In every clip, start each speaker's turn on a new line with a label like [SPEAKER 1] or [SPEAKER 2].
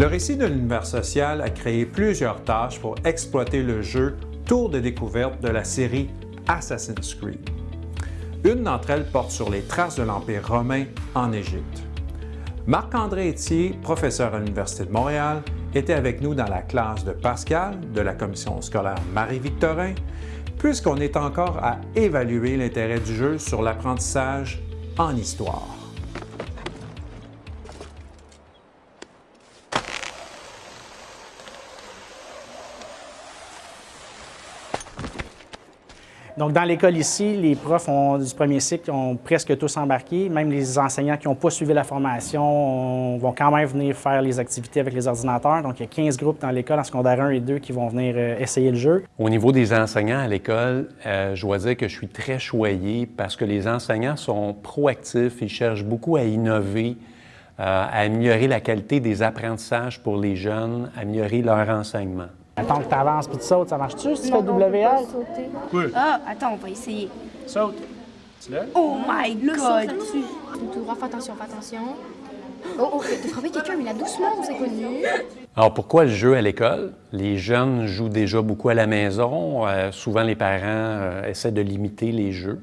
[SPEAKER 1] Le récit de l'univers social a créé plusieurs tâches pour exploiter le jeu Tour de découverte de la série Assassin's Creed. Une d'entre elles porte sur les traces de l'Empire romain en Égypte. Marc-André Etier, professeur à l'Université de Montréal, était avec nous dans la classe de Pascal de la commission scolaire Marie-Victorin, puisqu'on est encore à évaluer l'intérêt du jeu sur l'apprentissage en histoire.
[SPEAKER 2] Donc, dans l'école ici, les profs du premier cycle ont presque tous embarqué. Même les enseignants qui n'ont pas suivi la formation vont quand même venir faire les activités avec les ordinateurs. Donc, il y a 15 groupes dans l'école, en secondaire 1 et 2, qui vont venir euh, essayer le jeu.
[SPEAKER 3] Au niveau des enseignants à l'école, euh, je dois dire que je suis très choyé parce que les enseignants sont proactifs, ils cherchent beaucoup à innover, euh, à améliorer la qualité des apprentissages pour les jeunes, améliorer leur enseignement.
[SPEAKER 2] Attends que tu avances puis tu sautes, ça marche-tu si tu fais WL?
[SPEAKER 4] Oui. Ah, attends, on va essayer.
[SPEAKER 2] Saute. Tu l'as?
[SPEAKER 4] Oh my god!
[SPEAKER 5] Tout droit, fais attention, fais attention. Oh, oh, de frapper quelqu'un, mais là, doucement, c'est connu.
[SPEAKER 3] Alors, pourquoi le jeu à l'école? Les jeunes jouent déjà beaucoup à la maison. Euh, souvent, les parents euh, essaient de limiter les jeux.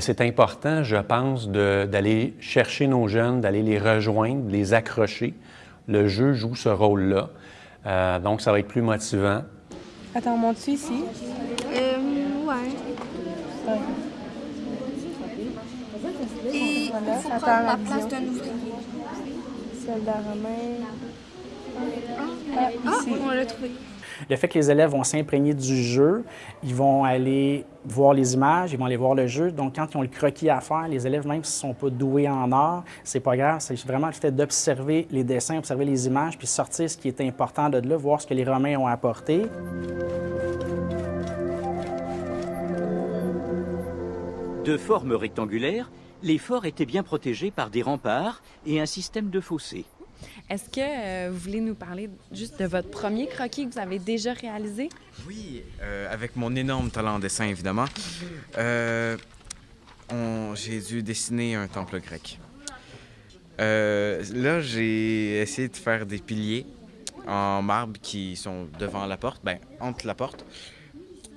[SPEAKER 3] C'est important, je pense, d'aller chercher nos jeunes, d'aller les rejoindre, de les accrocher. Le jeu joue ce rôle-là. Euh, donc, ça va être plus motivant.
[SPEAKER 6] Attends, monte-tu ici?
[SPEAKER 5] Euh, ouais. Et il faut prendre la place d'un ouvrier.
[SPEAKER 6] Soldat romain.
[SPEAKER 5] Ah, ah on l'a trouvé.
[SPEAKER 2] Le fait que les élèves vont s'imprégner du jeu, ils vont aller voir les images, ils vont aller voir le jeu. Donc, quand ils ont le croquis à faire, les élèves, même s'ils ne sont pas doués en art, c'est pas grave. C'est vraiment le fait d'observer les dessins, observer les images, puis sortir ce qui est important de là, voir ce que les Romains ont apporté.
[SPEAKER 7] De forme rectangulaire, les forts étaient bien protégés par des remparts et un système de fossés.
[SPEAKER 8] Est-ce que euh, vous voulez nous parler juste de votre premier croquis que vous avez déjà réalisé?
[SPEAKER 9] Oui, euh, avec mon énorme talent en dessin, évidemment. Euh, j'ai dû dessiner un temple grec. là, j'ai essayé de faire des piliers en marbre qui sont devant la porte, ben, entre la porte,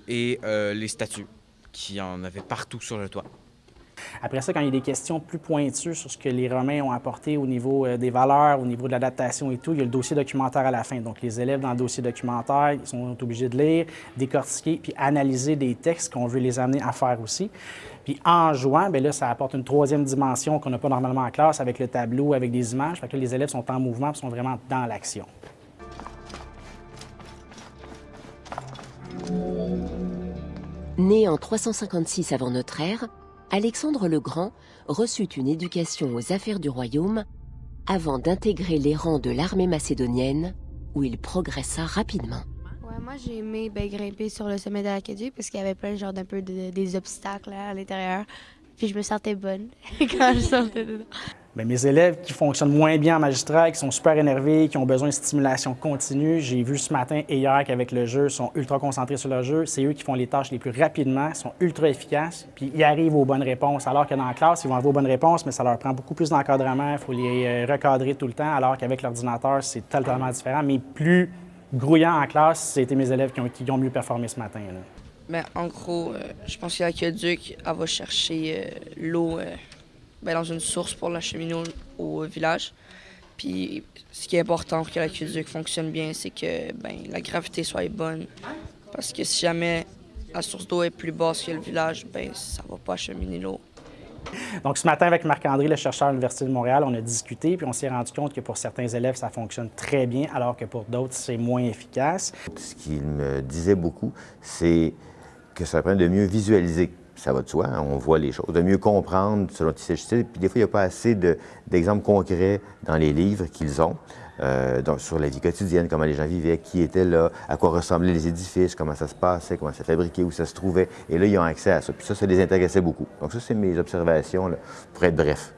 [SPEAKER 9] et les statues qui en avaient partout sur le toit.
[SPEAKER 2] Après ça, quand il y a des questions plus pointues sur ce que les Romains ont apporté au niveau euh, des valeurs, au niveau de l'adaptation et tout, il y a le dossier documentaire à la fin. Donc, les élèves dans le dossier documentaire, ils sont obligés de lire, décortiquer, puis analyser des textes qu'on veut les amener à faire aussi. Puis en jouant, bien là, ça apporte une troisième dimension qu'on n'a pas normalement en classe avec le tableau, avec des images. Fait que les élèves sont en mouvement et sont vraiment dans l'action.
[SPEAKER 10] Né en 356 avant notre ère, Alexandre le Grand reçut une éducation aux affaires du royaume avant d'intégrer les rangs de l'armée macédonienne où il progressa rapidement.
[SPEAKER 5] Moi j'ai aimé ben, grimper sur le sommet de l'Acadie parce qu'il y avait plein genre d'un peu des obstacles à l'intérieur. Puis je me sentais bonne quand je sortais dedans.
[SPEAKER 2] Bien, mes élèves qui fonctionnent moins bien en magistrat, qui sont super énervés, qui ont besoin de stimulation continue, j'ai vu ce matin et hier qu'avec le jeu, sont ultra concentrés sur leur jeu. C'est eux qui font les tâches les plus rapidement, sont ultra efficaces, puis ils arrivent aux bonnes réponses. Alors que dans la classe, ils vont avoir aux bonnes réponses, mais ça leur prend beaucoup plus d'encadrement, il faut les euh, recadrer tout le temps, alors qu'avec l'ordinateur, c'est totalement différent. Mais plus grouillant en classe, c'était mes élèves qui ont, mieux performé ce matin.
[SPEAKER 6] Mais ben, en gros, euh, je pense que l'aqueduc, elle va chercher euh, l'eau euh, ben, dans une source pour l'acheminer au, village. Puis ce qui est important pour que l'aqueduc fonctionne bien, c'est que ben, la gravité soit bonne. Parce que si jamais la source d'eau est plus basse que le village, ben, ça va pas acheminer l'eau.
[SPEAKER 2] Donc, ce matin, avec Marc-André, le chercheur à l'Université de Montréal, on a discuté, puis on s'est rendu compte que pour certains élèves, ça fonctionne très bien, alors que pour d'autres, c'est moins efficace.
[SPEAKER 11] Ce qu'il me disait beaucoup, c'est que ça permet de mieux visualiser. Ça va de soi, hein, on voit les choses, de mieux comprendre selon qui s'agit. Puis des fois, il n'y a pas assez d'exemples concrets dans les livres qu'ils ont. Euh, donc, sur la vie quotidienne, comment les gens vivaient, qui était là, à quoi ressemblaient les édifices, comment ça se passait, comment ça fabriquait, où ça se trouvait. Et là, ils ont accès à ça. Puis ça, ça les intéressait beaucoup. Donc ça, c'est mes observations, pour être bref.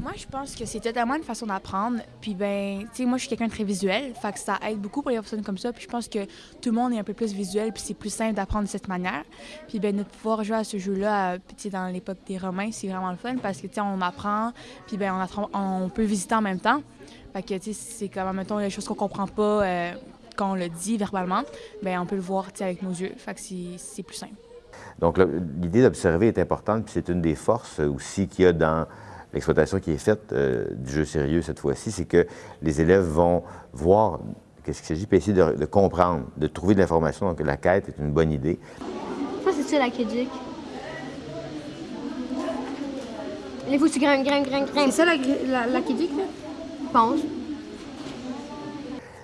[SPEAKER 12] Moi, je pense que c'est totalement une façon d'apprendre. Puis, ben, tu sais, moi, je suis quelqu'un de très visuel. Fait que ça aide beaucoup pour les personnes comme ça. Puis, je pense que tout le monde est un peu plus visuel. Puis, c'est plus simple d'apprendre de cette manière. Puis, ben, de pouvoir jouer à ce jeu-là, euh, tu sais, dans l'époque des Romains, c'est vraiment le fun parce que, tu sais, on apprend. Puis, ben, on, on peut visiter en même temps. Fait que, tu sais, c'est comme, mettons, les choses qu'on comprend pas euh, quand on le dit verbalement, ben, on peut le voir, tu sais, avec nos yeux. Fait que c'est plus simple.
[SPEAKER 11] Donc, l'idée d'observer est importante, puis c'est une des forces aussi qu'il y a dans l'exploitation qui est faite euh, du jeu sérieux cette fois-ci, c'est que les élèves vont voir qu'est-ce qu'il s'agit, puis essayer de, de comprendre, de trouver de l'information. Donc, la quête est une bonne idée.
[SPEAKER 13] Ça, c'est ça, la faut que tu grimpes, grimpes, grimpes, grimpes. C'est ça, la, la, la Kéduc, là? Je pense.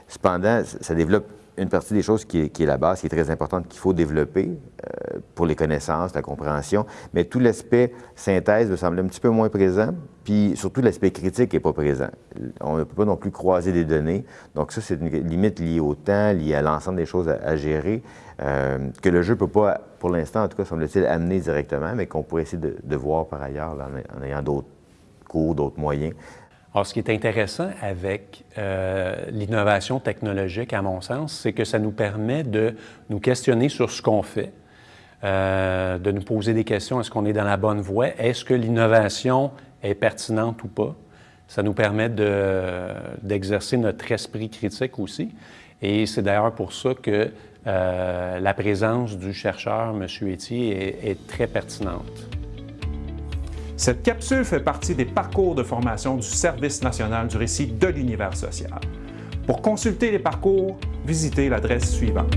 [SPEAKER 11] Cependant, ça développe une partie des choses qui est, la base, qui est très importante, qu'il faut développer euh, pour les connaissances, la compréhension, mais tout l'aspect synthèse me semble un petit peu moins présent, puis surtout l'aspect critique n'est pas présent. On ne peut pas non plus croiser des données, donc ça, c'est une limite liée au temps, liée à l'ensemble des choses à, gérer, euh, que le jeu ne peut pas, pour l'instant, en tout cas, semble-t-il, amener directement, mais qu'on pourrait essayer de, voir par ailleurs en ayant d'autres cours, d'autres moyens.
[SPEAKER 3] Alors, ce qui est intéressant avec euh, l'innovation technologique, à mon sens, c'est que ça nous permet de nous questionner sur ce qu'on fait, euh, de nous poser des questions. Est-ce qu'on est dans la bonne voie? Est-ce que l'innovation est pertinente ou pas? Ça nous permet de- d'exercer notre esprit critique aussi. Et c'est d'ailleurs pour ça que euh, la présence du chercheur, M. Etier, est très pertinente.
[SPEAKER 1] Cette capsule fait partie des parcours de formation du Service national du récit de l'univers social. Pour consulter les parcours, visitez l'adresse suivante.